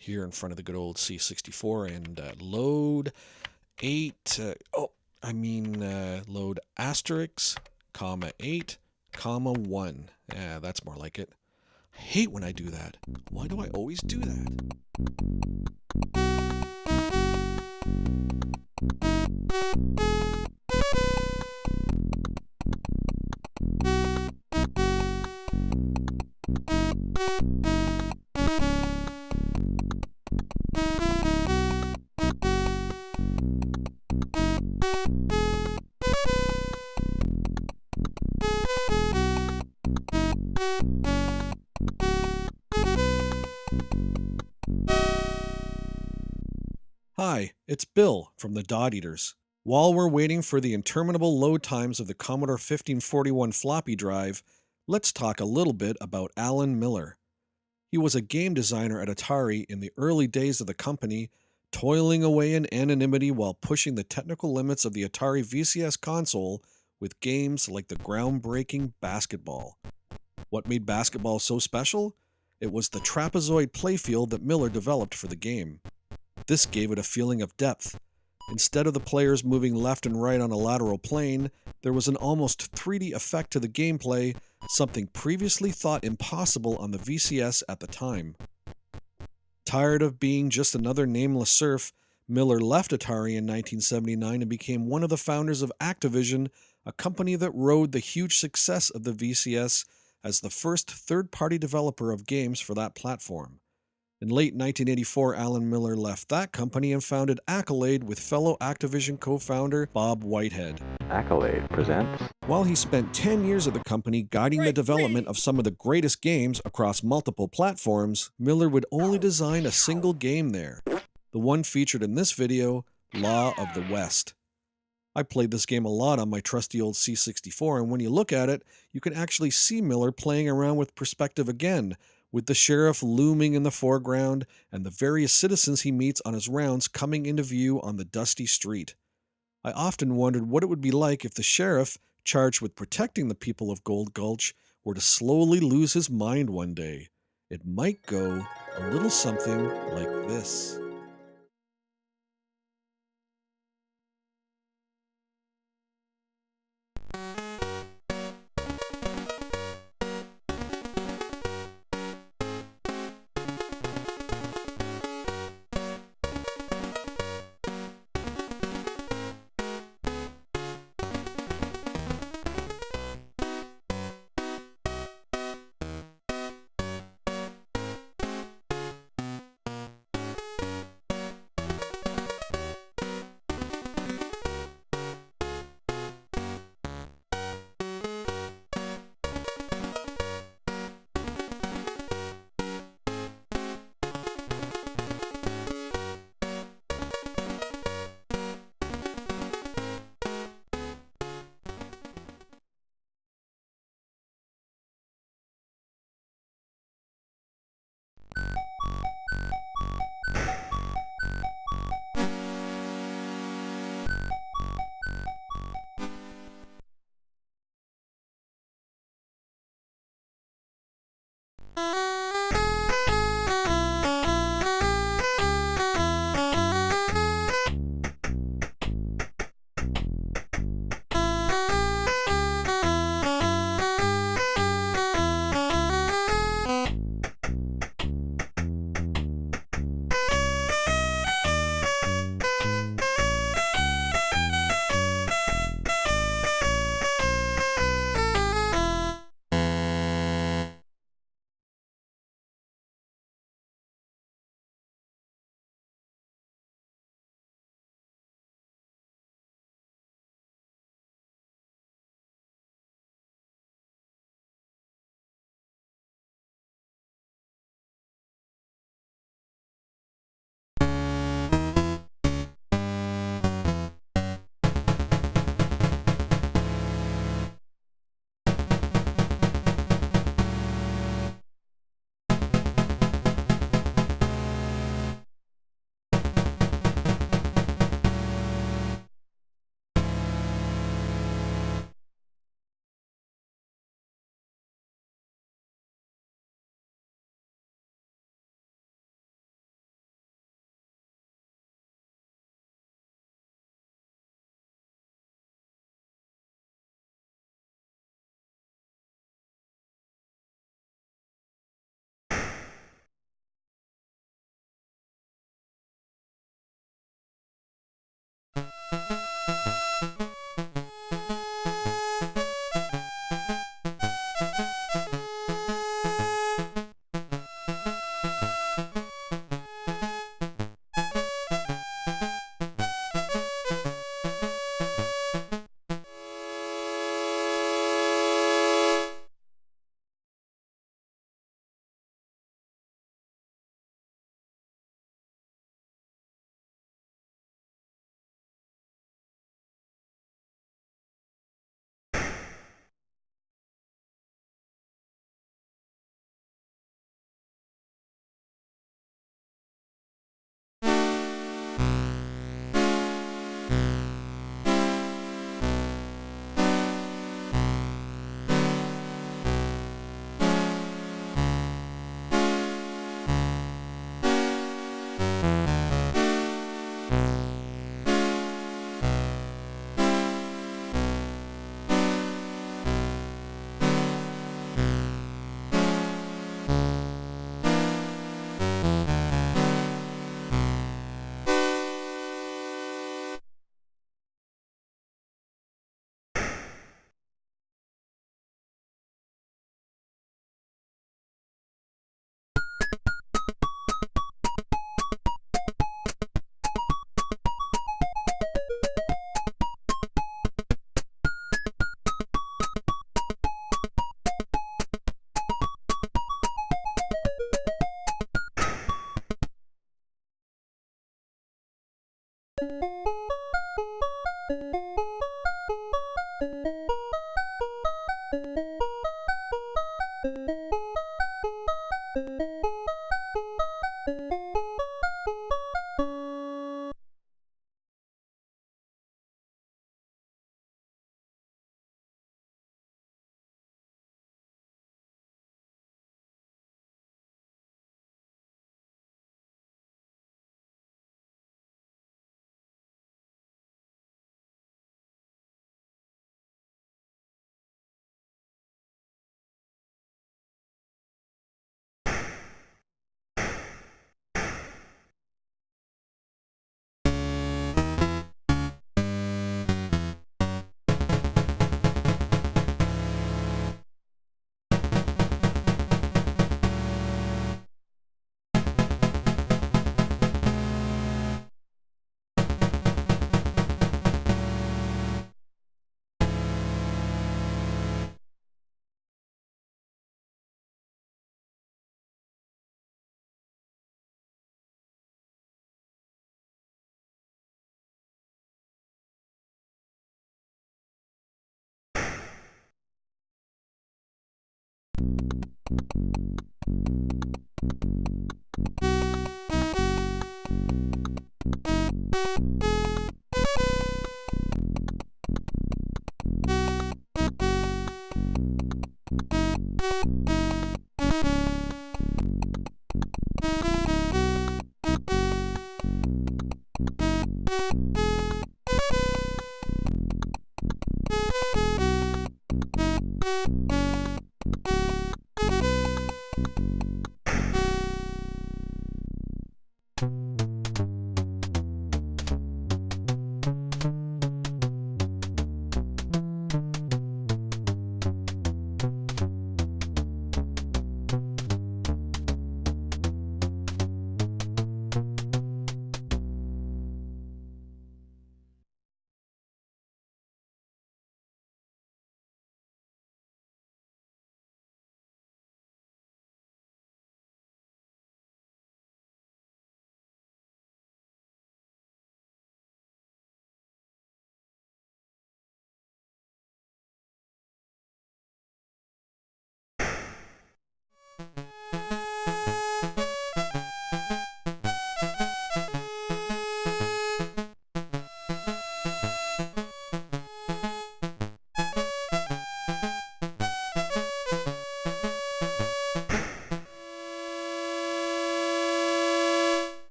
here in front of the good old C64 and uh, load 8, uh, oh, I mean uh, load asterisk, comma 8, comma 1. Yeah, that's more like it. I hate when I do that. Why do I always do that? Hi, it's Bill from the Dot Eaters. While we're waiting for the interminable load times of the Commodore 1541 floppy drive, let's talk a little bit about Alan Miller. He was a game designer at Atari in the early days of the company, toiling away in anonymity while pushing the technical limits of the Atari VCS console with games like the groundbreaking Basketball. What made basketball so special? It was the trapezoid playfield that Miller developed for the game. This gave it a feeling of depth. Instead of the players moving left and right on a lateral plane, there was an almost 3D effect to the gameplay, something previously thought impossible on the VCS at the time. Tired of being just another nameless serf, Miller left Atari in 1979 and became one of the founders of Activision, a company that rode the huge success of the VCS as the first third party developer of games for that platform. In late 1984, Alan Miller left that company and founded Accolade with fellow Activision co founder Bob Whitehead. Accolade presents. While he spent 10 years at the company guiding the development of some of the greatest games across multiple platforms, Miller would only design a single game there. The one featured in this video, Law of the West. I played this game a lot on my trusty old C64, and when you look at it, you can actually see Miller playing around with perspective again, with the sheriff looming in the foreground and the various citizens he meets on his rounds coming into view on the dusty street. I often wondered what it would be like if the sheriff, charged with protecting the people of Gold Gulch, were to slowly lose his mind one day. It might go a little something like this. thank you you